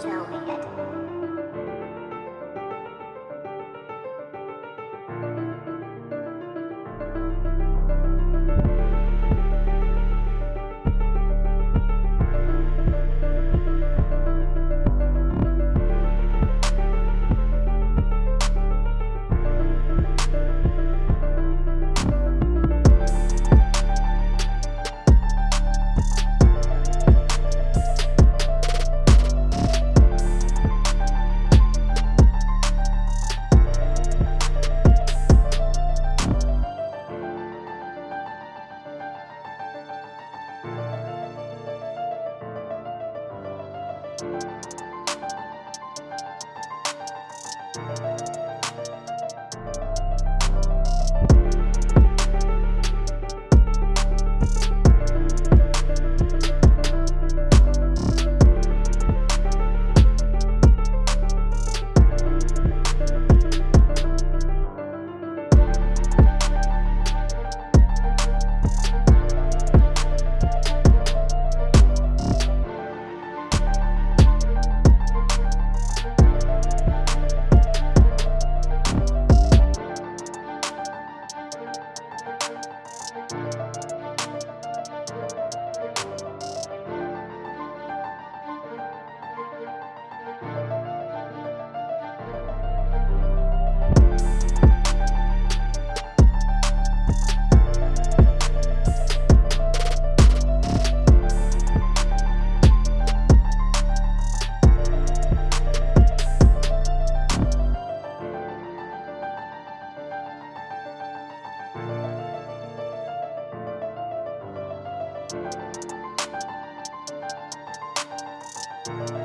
tell me you